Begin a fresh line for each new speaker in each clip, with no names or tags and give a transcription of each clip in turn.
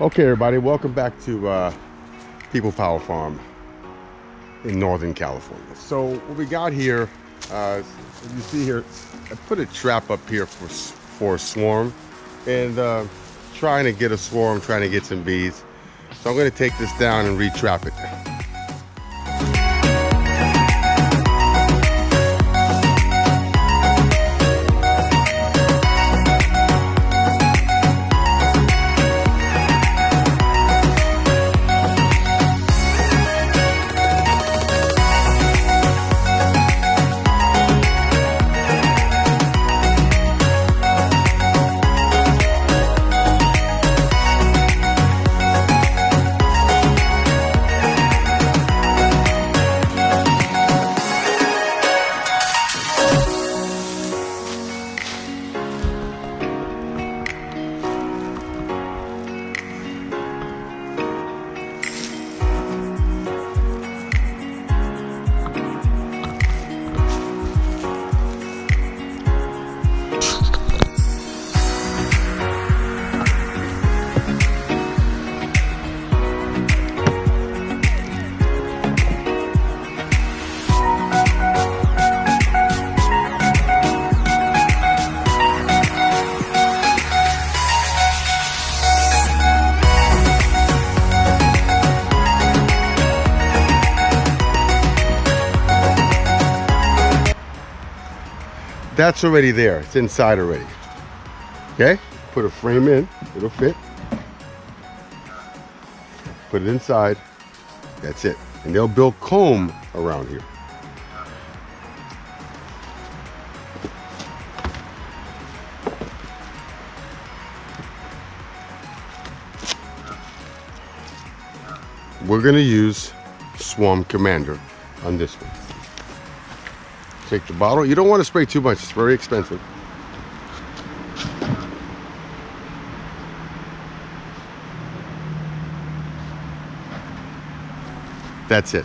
Okay, everybody, welcome back to uh, People Power Farm in Northern California. So what we got here, uh, you see here, I put a trap up here for for a swarm, and uh, trying to get a swarm, trying to get some bees. So I'm to take this down and retrap it. That's already there. It's inside already. Okay? Put a frame in. It'll fit. Put it inside. That's it. And they'll build comb around here. We're going to use Swarm Commander on this one. Take the bottle. You don't want to spray too much. It's very expensive. That's it.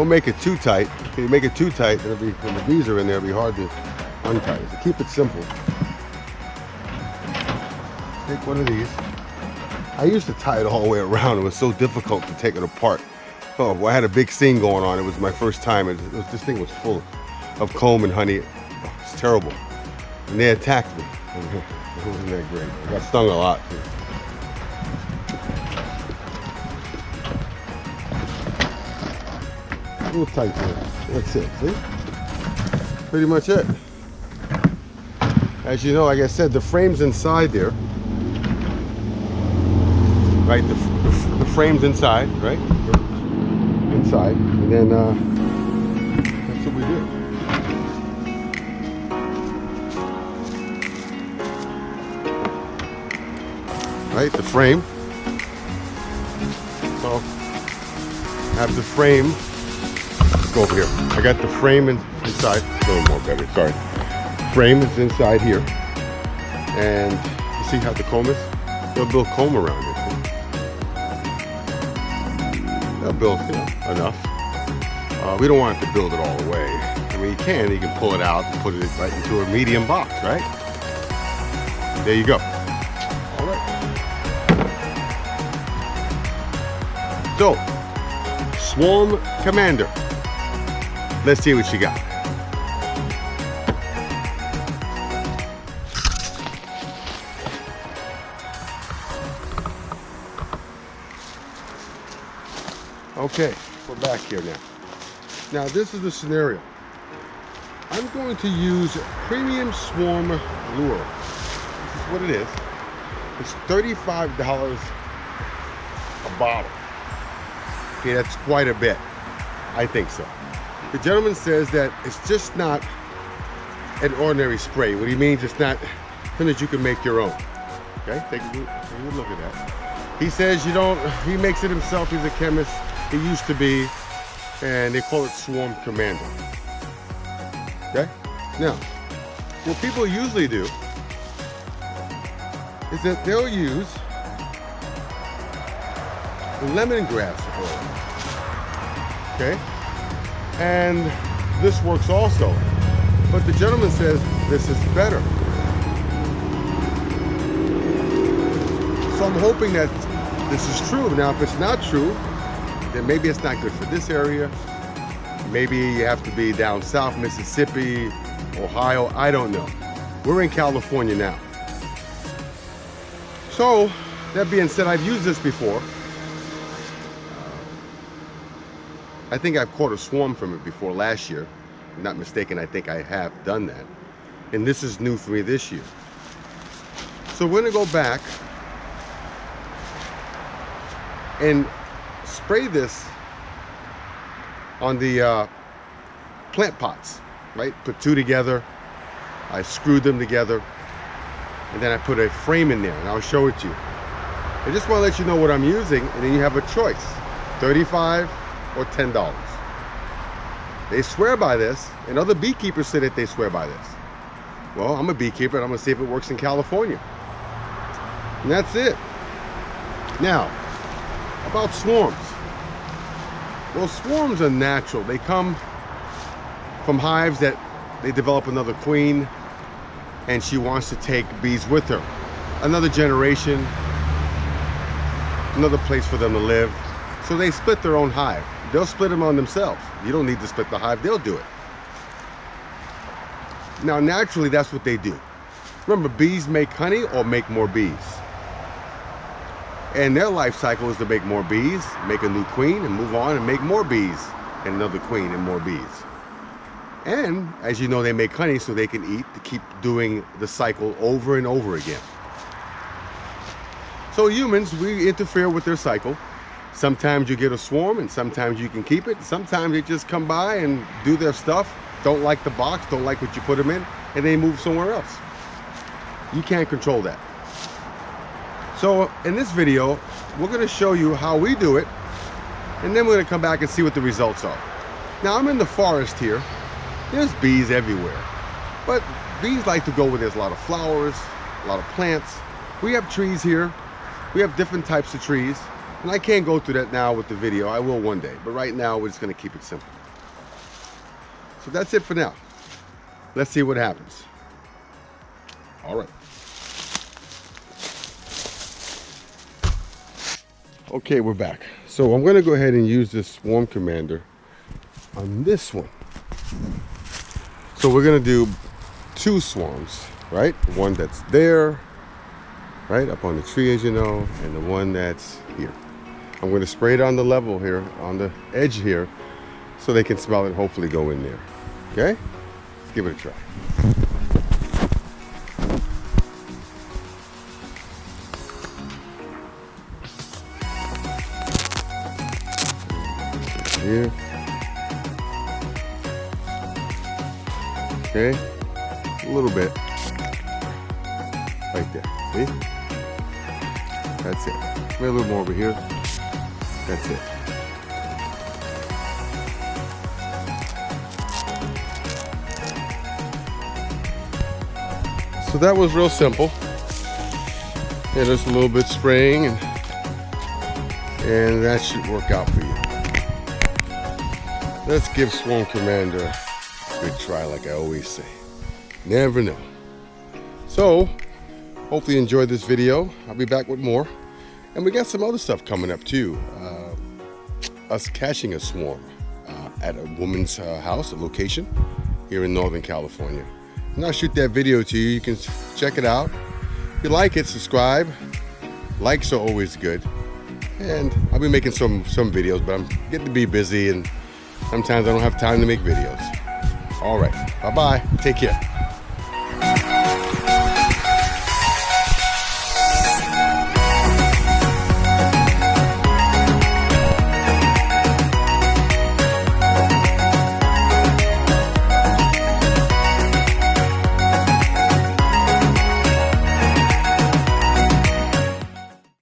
Don't make it too tight. If you make it too tight, it'll be, when the bees are in there, it'll be hard to untie. So keep it simple. Take one of these. I used to tie it all the way around. It was so difficult to take it apart. Oh, well, I had a big scene going on. It was my first time. It, was, this thing was full of comb and honey. It's terrible. And they attacked me. It wasn't that great. I got stung a lot. Too. Little tight there. That's it, see? Pretty much it. As you know, like I said, the frame's inside there. Right, the, the, the frame's inside, right? Inside. And then uh, that's what we do. Right, the frame. So, have the frame go over here. I got the frame in, inside. A little more better, sorry. Frame is inside here. And you see how the comb is? They'll build comb around it. They'll build you know, enough. Uh, we don't want to build it all the way. I mean, you can, you can pull it out and put it right into a medium box, right? There you go. All right. So, Swarm Commander. Let's see what she got. Okay, we're back here now. Now this is the scenario. I'm going to use Premium Swarm Lure. This is what it is. It's $35 a bottle. Okay, that's quite a bit. I think so. The gentleman says that it's just not an ordinary spray. What he means it's not something that you can make your own. Okay, take a, look at that. He says you don't, he makes it himself, he's a chemist. He used to be, and they call it Swarm Commander. Okay? Now, what people usually do is that they'll use lemongrass oil. Okay? And this works also. But the gentleman says this is better. So I'm hoping that this is true. Now, if it's not true, then maybe it's not good for this area. Maybe you have to be down south, Mississippi, Ohio, I don't know. We're in California now. So, that being said, I've used this before. I think I've caught a swarm from it before last year. I'm not mistaken, I think I have done that. And this is new for me this year. So we're gonna go back and spray this on the uh, plant pots, right? Put two together. I screwed them together. And then I put a frame in there and I'll show it to you. I just want to let you know what I'm using and then you have a choice. 35 or $10. They swear by this and other beekeepers say that they swear by this. Well, I'm a beekeeper and I'm gonna see if it works in California. And that's it. Now, about swarms. Well, swarms are natural. They come from hives that they develop another queen and she wants to take bees with her. Another generation, another place for them to live. So they split their own hive. They'll split them on themselves. You don't need to split the hive, they'll do it. Now, naturally, that's what they do. Remember, bees make honey or make more bees. And their life cycle is to make more bees, make a new queen, and move on and make more bees, and another queen and more bees. And as you know, they make honey so they can eat to keep doing the cycle over and over again. So humans, we interfere with their cycle. Sometimes you get a swarm and sometimes you can keep it. Sometimes they just come by and do their stuff, don't like the box, don't like what you put them in, and they move somewhere else. You can't control that. So in this video, we're gonna show you how we do it, and then we're gonna come back and see what the results are. Now I'm in the forest here. There's bees everywhere, but bees like to go where there's a lot of flowers, a lot of plants. We have trees here. We have different types of trees, and I can't go through that now with the video. I will one day, but right now we're just gonna keep it simple. So that's it for now. Let's see what happens. All right. Okay, we're back. So I'm gonna go ahead and use this swarm commander on this one. So we're gonna do two swarms, right? One that's there, right up on the tree as you know, and the one that's here. I'm gonna spray it on the level here, on the edge here, so they can smell it, hopefully go in there. Okay? Let's give it a try. Here. Okay? A little bit. Right there. See? That's it. Maybe a little more over here. That's it. So that was real simple. Yeah, just a little bit spraying and, and that should work out for you. Let's give Swarm Commander a good try like I always say. Never know. So, hopefully you enjoyed this video. I'll be back with more. And we got some other stuff coming up too. Uh, us catching a swarm uh, at a woman's uh, house, a location here in Northern California. And I'll shoot that video to you. You can check it out. If you like it, subscribe. Likes are always good. And I'll be making some, some videos, but I'm getting to be busy and sometimes I don't have time to make videos. All right, bye-bye, take care.